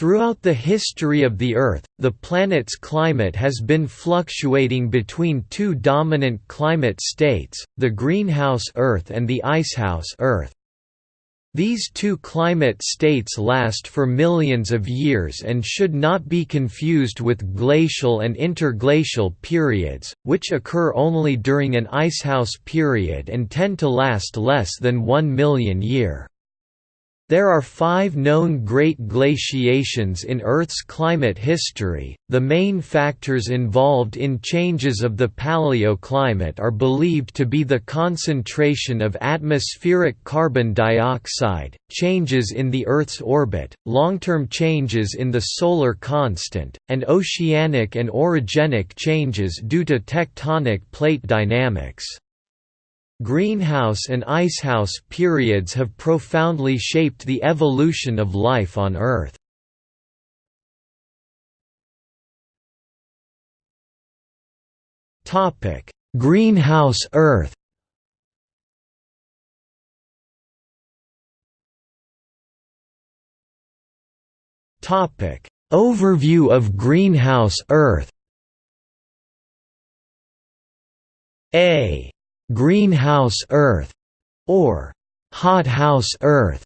Throughout the history of the Earth, the planet's climate has been fluctuating between two dominant climate states, the greenhouse Earth and the icehouse Earth. These two climate states last for millions of years and should not be confused with glacial and interglacial periods, which occur only during an icehouse period and tend to last less than one million year. There are five known great glaciations in Earth's climate history. The main factors involved in changes of the paleoclimate are believed to be the concentration of atmospheric carbon dioxide, changes in the Earth's orbit, long term changes in the solar constant, and oceanic and orogenic changes due to tectonic plate dynamics. Greenhouse and icehouse periods have profoundly shaped the evolution of life on Earth. Topic: Greenhouse Earth Topic: Overview of greenhouse Earth A greenhouse Earth, or hothouse Earth,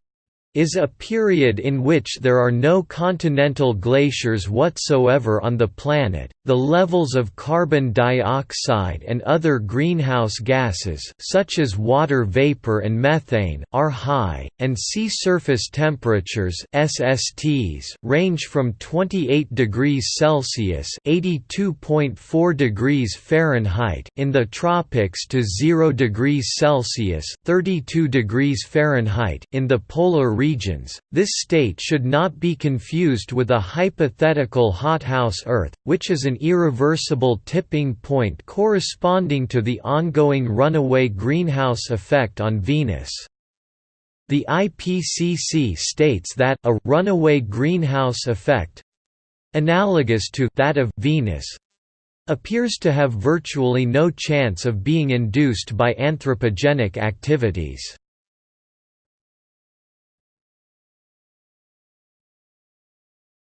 is a period in which there are no continental glaciers whatsoever on the planet. The levels of carbon dioxide and other greenhouse gases such as water vapor and methane are high, and sea surface temperatures SSTs range from 28 degrees Celsius (82.4 degrees Fahrenheit) in the tropics to 0 degrees Celsius (32 degrees Fahrenheit) in the polar regions. This state should not be confused with a hypothetical hothouse Earth, which is an irreversible tipping point corresponding to the ongoing runaway greenhouse effect on Venus. The IPCC states that a runaway greenhouse effect analogous to that of Venus appears to have virtually no chance of being induced by anthropogenic activities.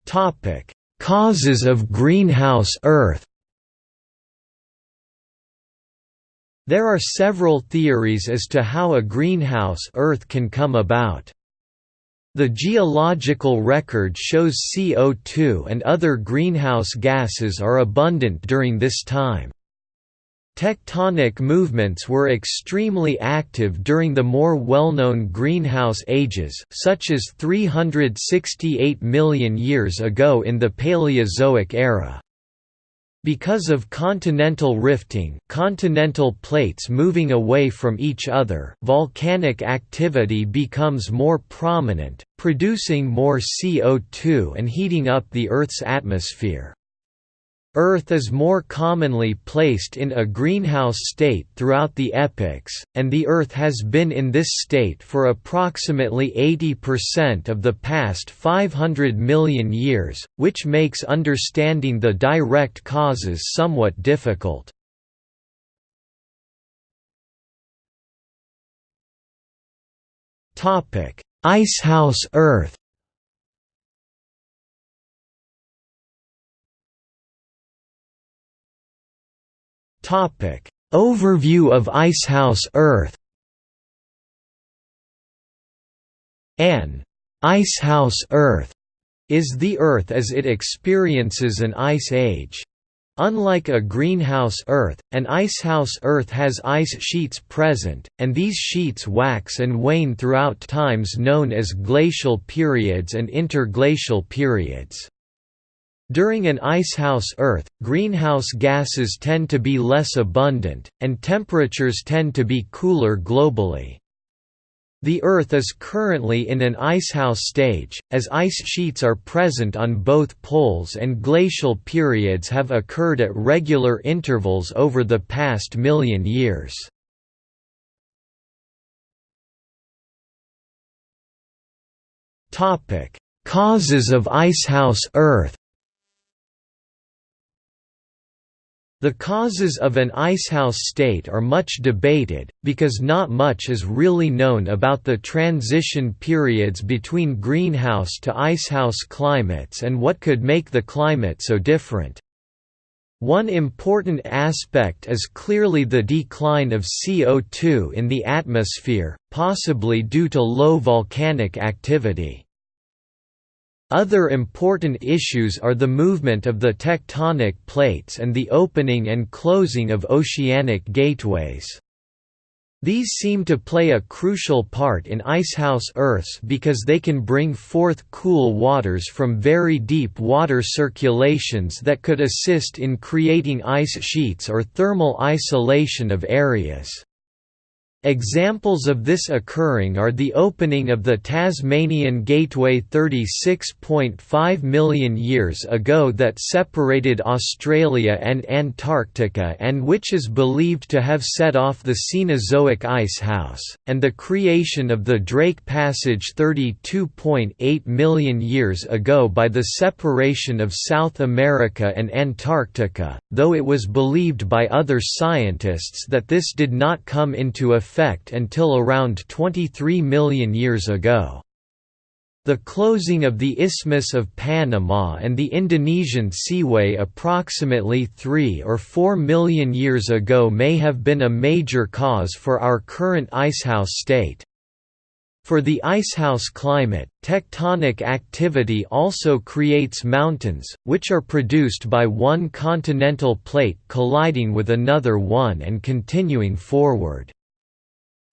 Topic: Causes of greenhouse Earth. There are several theories as to how a greenhouse Earth can come about. The geological record shows CO2 and other greenhouse gases are abundant during this time. Tectonic movements were extremely active during the more well-known greenhouse ages such as 368 million years ago in the Paleozoic era. Because of continental rifting continental plates moving away from each other volcanic activity becomes more prominent, producing more CO2 and heating up the Earth's atmosphere. Earth is more commonly placed in a greenhouse state throughout the epochs, and the Earth has been in this state for approximately 80% of the past 500 million years, which makes understanding the direct causes somewhat difficult. Icehouse Earth Overview of Icehouse Earth. An icehouse Earth is the Earth as it experiences an ice age. Unlike a greenhouse Earth, an icehouse Earth has ice sheets present, and these sheets wax and wane throughout times known as glacial periods and interglacial periods. During an icehouse Earth, greenhouse gases tend to be less abundant, and temperatures tend to be cooler globally. The Earth is currently in an icehouse stage, as ice sheets are present on both poles and glacial periods have occurred at regular intervals over the past million years. Causes of icehouse Earth The causes of an icehouse state are much debated, because not much is really known about the transition periods between greenhouse to icehouse climates and what could make the climate so different. One important aspect is clearly the decline of CO2 in the atmosphere, possibly due to low volcanic activity. Other important issues are the movement of the tectonic plates and the opening and closing of oceanic gateways. These seem to play a crucial part in icehouse Earths because they can bring forth cool waters from very deep water circulations that could assist in creating ice sheets or thermal isolation of areas. Examples of this occurring are the opening of the Tasmanian Gateway 36.5 million years ago that separated Australia and Antarctica and which is believed to have set off the Cenozoic ice house, and the creation of the Drake Passage 32.8 million years ago by the separation of South America and Antarctica, though it was believed by other scientists that this did not come into effect effect until around 23 million years ago. The closing of the Isthmus of Panama and the Indonesian Seaway approximately 3 or 4 million years ago may have been a major cause for our current icehouse state. For the icehouse climate, tectonic activity also creates mountains, which are produced by one continental plate colliding with another one and continuing forward.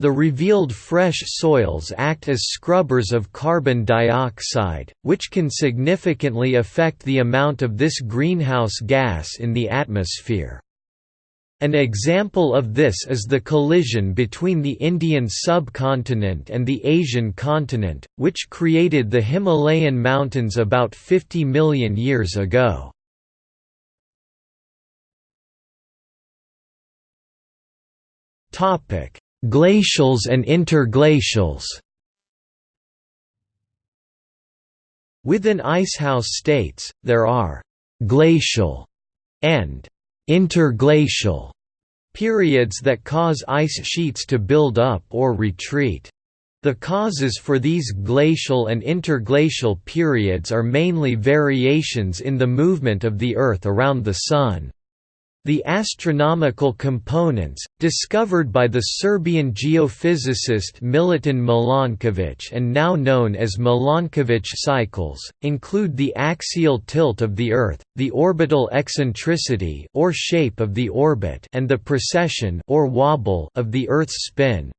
The revealed fresh soils act as scrubbers of carbon dioxide, which can significantly affect the amount of this greenhouse gas in the atmosphere. An example of this is the collision between the Indian subcontinent and the Asian continent, which created the Himalayan mountains about 50 million years ago. Topic: Glacials and interglacials Within icehouse states, there are «glacial» and «interglacial» periods that cause ice sheets to build up or retreat. The causes for these glacial and interglacial periods are mainly variations in the movement of the Earth around the Sun. The astronomical components, discovered by the Serbian geophysicist Milutin Milanković and now known as Milanković cycles, include the axial tilt of the Earth, the orbital eccentricity or shape of the orbit and the precession or wobble of the Earth's spin,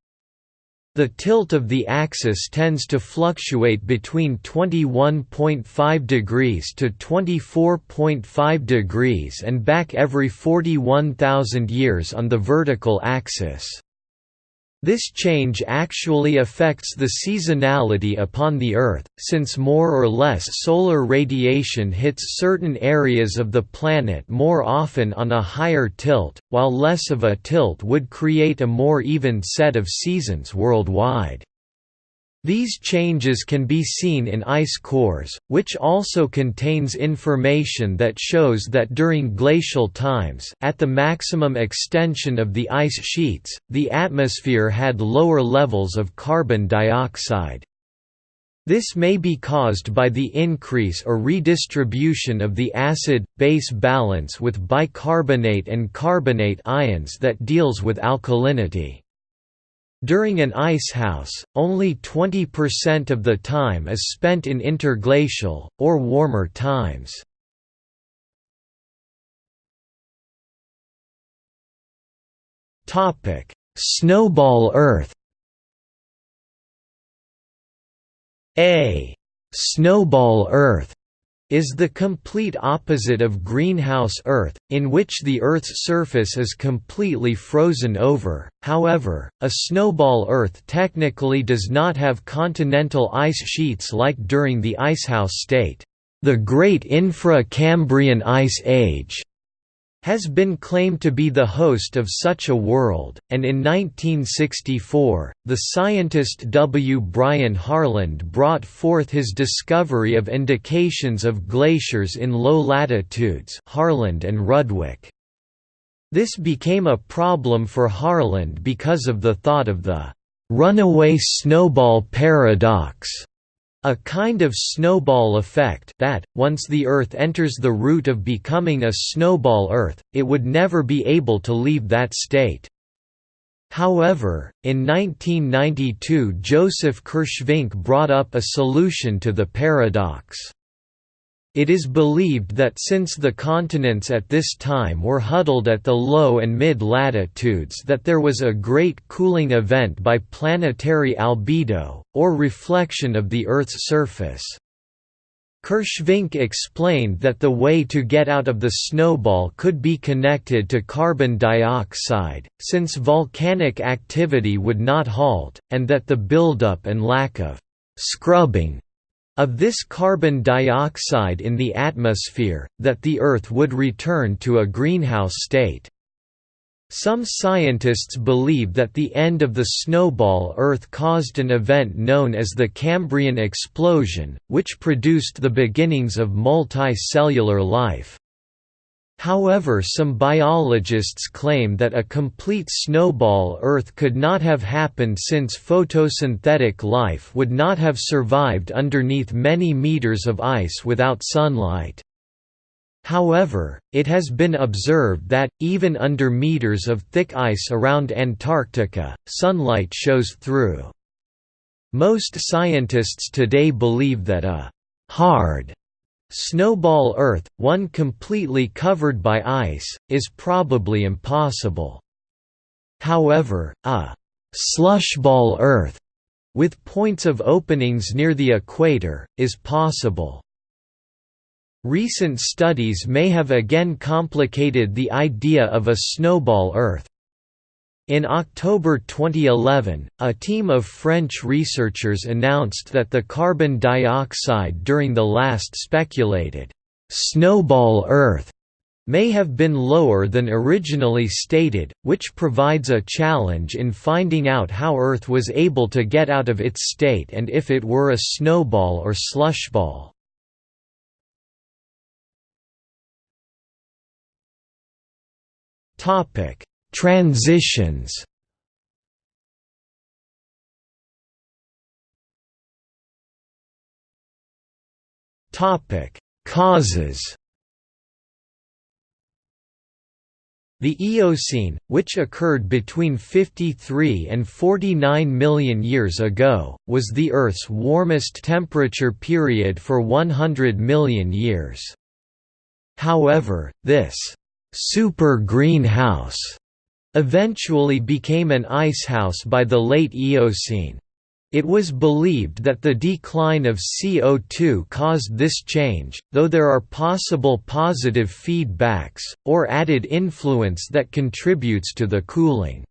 the tilt of the axis tends to fluctuate between 21.5 degrees to 24.5 degrees and back every 41,000 years on the vertical axis. This change actually affects the seasonality upon the Earth, since more or less solar radiation hits certain areas of the planet more often on a higher tilt, while less of a tilt would create a more even set of seasons worldwide. These changes can be seen in ice cores, which also contains information that shows that during glacial times at the maximum extension of the ice sheets, the atmosphere had lower levels of carbon dioxide. This may be caused by the increase or redistribution of the acid-base balance with bicarbonate and carbonate ions that deals with alkalinity. During an icehouse, only 20% of the time is spent in interglacial, or warmer times. Snowball Earth A snowball Earth is the complete opposite of greenhouse Earth, in which the Earth's surface is completely frozen over. However, a snowball Earth technically does not have continental ice sheets like during the icehouse state. The Great Infra-Cambrian Ice Age has been claimed to be the host of such a world, and in 1964, the scientist W. Brian Harland brought forth his discovery of indications of glaciers in low latitudes Harland and Rudwick. This became a problem for Harland because of the thought of the runaway snowball paradox, a kind of snowball effect that, once the Earth enters the route of becoming a snowball Earth, it would never be able to leave that state. However, in 1992 Joseph Kirschvink brought up a solution to the paradox. It is believed that since the continents at this time were huddled at the low and mid-latitudes that there was a great cooling event by planetary albedo, or reflection of the Earth's surface. Kirschvink explained that the way to get out of the snowball could be connected to carbon dioxide, since volcanic activity would not halt, and that the buildup and lack of «scrubbing» of this carbon dioxide in the atmosphere, that the Earth would return to a greenhouse state. Some scientists believe that the end of the snowball Earth caused an event known as the Cambrian explosion, which produced the beginnings of multicellular life. However some biologists claim that a complete snowball Earth could not have happened since photosynthetic life would not have survived underneath many meters of ice without sunlight. However, it has been observed that, even under meters of thick ice around Antarctica, sunlight shows through. Most scientists today believe that a «hard» Snowball Earth, one completely covered by ice, is probably impossible. However, a «slushball Earth» with points of openings near the equator, is possible. Recent studies may have again complicated the idea of a snowball Earth. In October 2011, a team of French researchers announced that the carbon dioxide during the last speculated snowball Earth may have been lower than originally stated, which provides a challenge in finding out how Earth was able to get out of its state and if it were a snowball or slushball. Topic: Transitions Topic: Causes. The Eocene, which occurred between 53 and 49 million years ago, was the Earth's warmest temperature period for 100 million years. However, this super greenhouse eventually became an icehouse by the late Eocene. It was believed that the decline of CO2 caused this change, though there are possible positive feedbacks, or added influence that contributes to the cooling.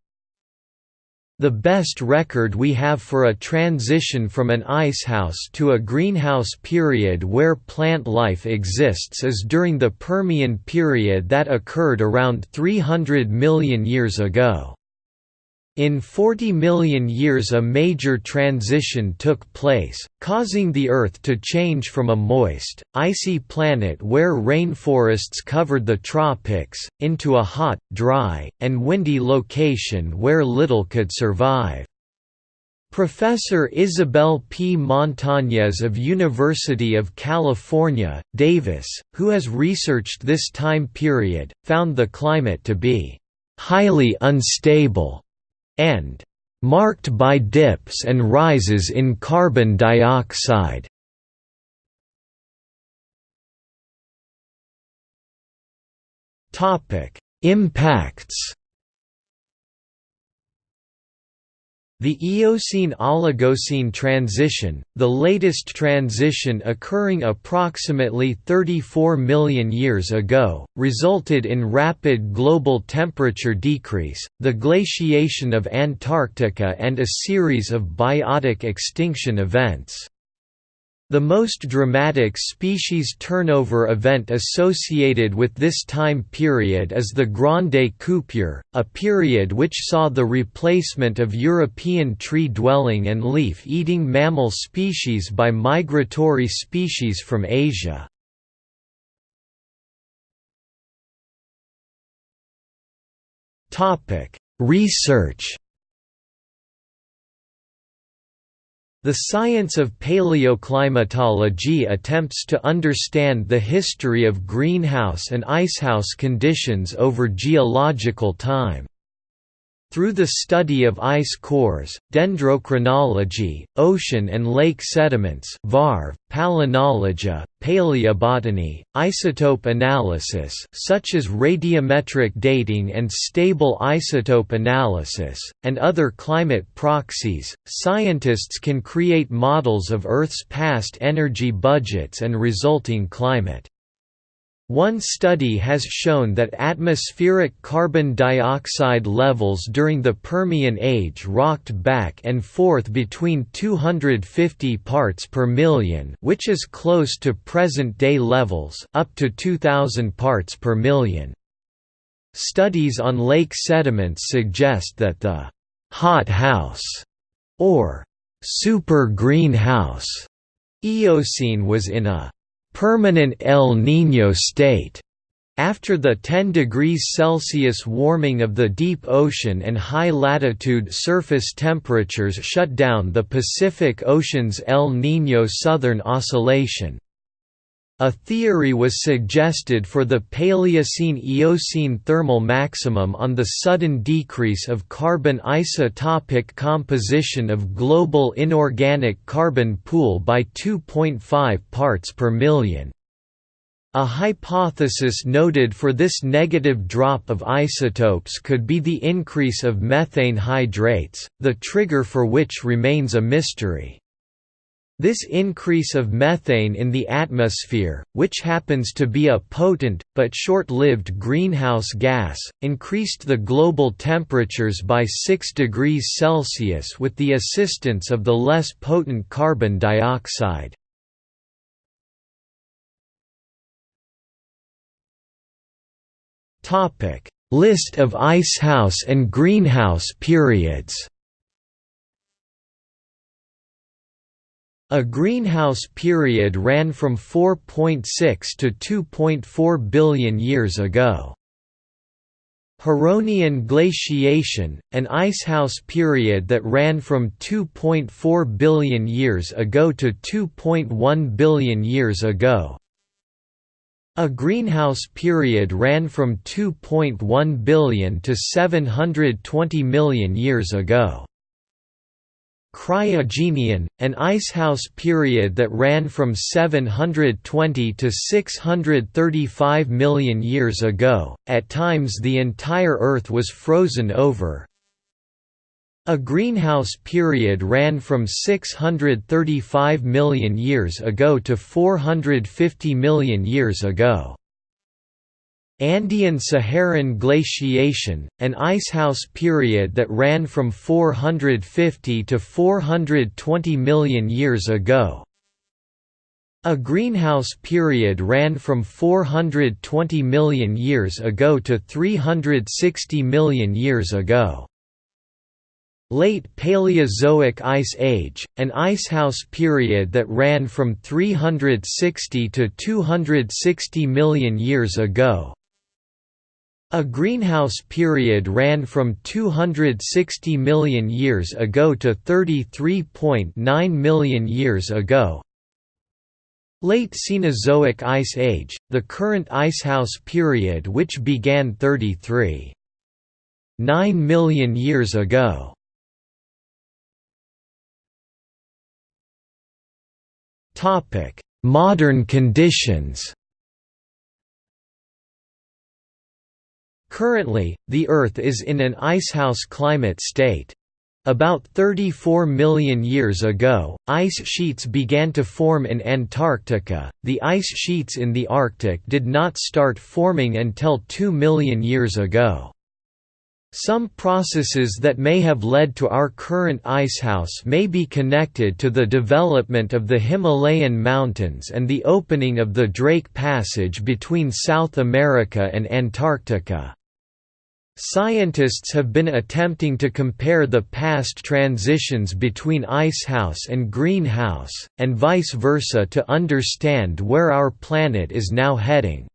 The best record we have for a transition from an icehouse to a greenhouse period where plant life exists is during the Permian period that occurred around 300 million years ago. In 40 million years a major transition took place, causing the Earth to change from a moist, icy planet where rainforests covered the tropics, into a hot, dry, and windy location where little could survive. Professor Isabel P. Montañez of University of California, Davis, who has researched this time period, found the climate to be highly unstable and marked by dips and rises in carbon dioxide. Impacts The Eocene–Oligocene transition, the latest transition occurring approximately 34 million years ago, resulted in rapid global temperature decrease, the glaciation of Antarctica and a series of biotic extinction events. The most dramatic species turnover event associated with this time period is the Grande Coupure, a period which saw the replacement of European tree-dwelling and leaf-eating mammal species by migratory species from Asia. Research The science of paleoclimatology attempts to understand the history of greenhouse and icehouse conditions over geological time. Through the study of ice cores, dendrochronology, ocean and lake sediments VARV, palynology, paleobotany, isotope analysis such as radiometric dating and stable isotope analysis, and other climate proxies, scientists can create models of Earth's past energy budgets and resulting climate. One study has shown that atmospheric carbon dioxide levels during the Permian age rocked back and forth between 250 parts per million which is close to present-day levels up to 2000 parts per million. Studies on lake sediments suggest that the «hot house» or «super greenhouse» Eocene was in a permanent El Niño state. After the 10 degrees Celsius warming of the deep ocean and high-latitude surface temperatures shut down the Pacific Ocean's El Niño Southern Oscillation. A theory was suggested for the Paleocene–Eocene thermal maximum on the sudden decrease of carbon isotopic composition of global inorganic carbon pool by 2.5 parts per million. A hypothesis noted for this negative drop of isotopes could be the increase of methane hydrates, the trigger for which remains a mystery. This increase of methane in the atmosphere, which happens to be a potent, but short-lived greenhouse gas, increased the global temperatures by 6 degrees Celsius with the assistance of the less potent carbon dioxide. List of icehouse and greenhouse periods A greenhouse period ran from 4.6 to 2.4 billion years ago. Huronian glaciation, an icehouse period that ran from 2.4 billion years ago to 2.1 billion years ago. A greenhouse period ran from 2.1 billion to 720 million years ago. Cryogenian, an icehouse period that ran from 720 to 635 million years ago, at times the entire Earth was frozen over. A greenhouse period ran from 635 million years ago to 450 million years ago. Andean-Saharan glaciation, an icehouse period that ran from 450 to 420 million years ago. A greenhouse period ran from 420 million years ago to 360 million years ago. Late Paleozoic Ice Age, an icehouse period that ran from 360 to 260 million years ago, a greenhouse period ran from 260 million years ago to 33.9 million years ago. Late Cenozoic Ice Age, the current icehouse period which began 33.9 million years ago. Modern conditions Currently, the Earth is in an icehouse climate state. About 34 million years ago, ice sheets began to form in Antarctica. The ice sheets in the Arctic did not start forming until 2 million years ago. Some processes that may have led to our current icehouse may be connected to the development of the Himalayan mountains and the opening of the Drake Passage between South America and Antarctica. Scientists have been attempting to compare the past transitions between icehouse and greenhouse, and vice versa to understand where our planet is now heading.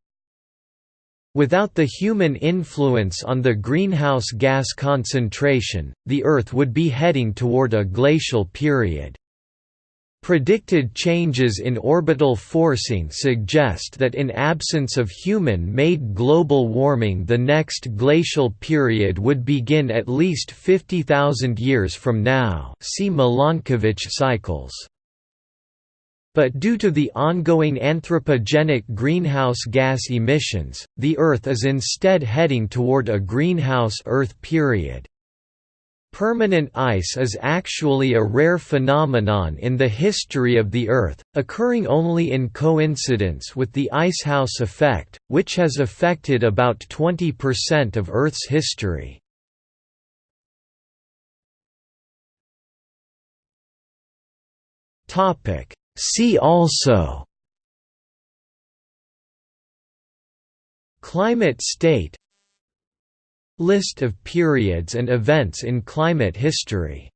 Without the human influence on the greenhouse gas concentration, the Earth would be heading toward a glacial period. Predicted changes in orbital forcing suggest that in absence of human-made global warming the next glacial period would begin at least 50,000 years from now see Milankovitch cycles. But due to the ongoing anthropogenic greenhouse gas emissions, the Earth is instead heading toward a greenhouse Earth period. Permanent ice is actually a rare phenomenon in the history of the Earth, occurring only in coincidence with the icehouse effect, which has affected about 20% of Earth's history. See also Climate state List of periods and events in climate history